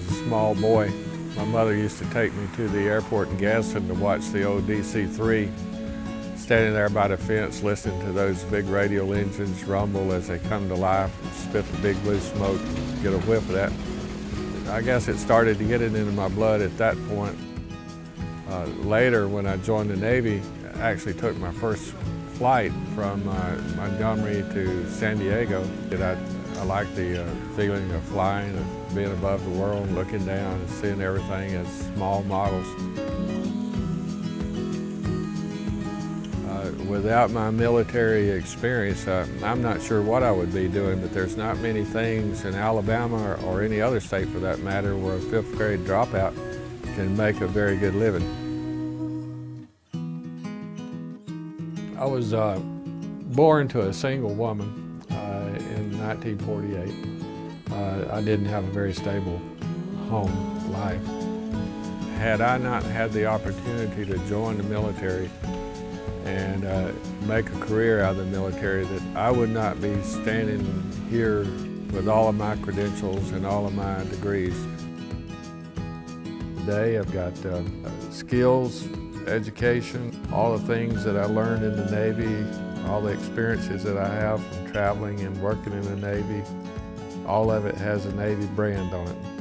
small boy, my mother used to take me to the airport in Gadsden to watch the old DC-3, standing there by the fence listening to those big radial engines rumble as they come to life and spit the big blue smoke, get a whiff of that. I guess it started to get it into my blood at that point. Uh, later, when I joined the Navy, I actually took my first flight from uh, Montgomery to San Diego. I, I like the uh, feeling of flying, of being above the world, looking down and seeing everything as small models. Uh, without my military experience, uh, I'm not sure what I would be doing, but there's not many things in Alabama or, or any other state for that matter where a fifth grade dropout can make a very good living. I was uh, born to a single woman in 1948. Uh, I didn't have a very stable home life. Had I not had the opportunity to join the military and uh, make a career out of the military, that I would not be standing here with all of my credentials and all of my degrees. Today I've got uh, skills, education, all the things that I learned in the Navy, all the experiences that I have from traveling and working in the Navy, all of it has a Navy brand on it.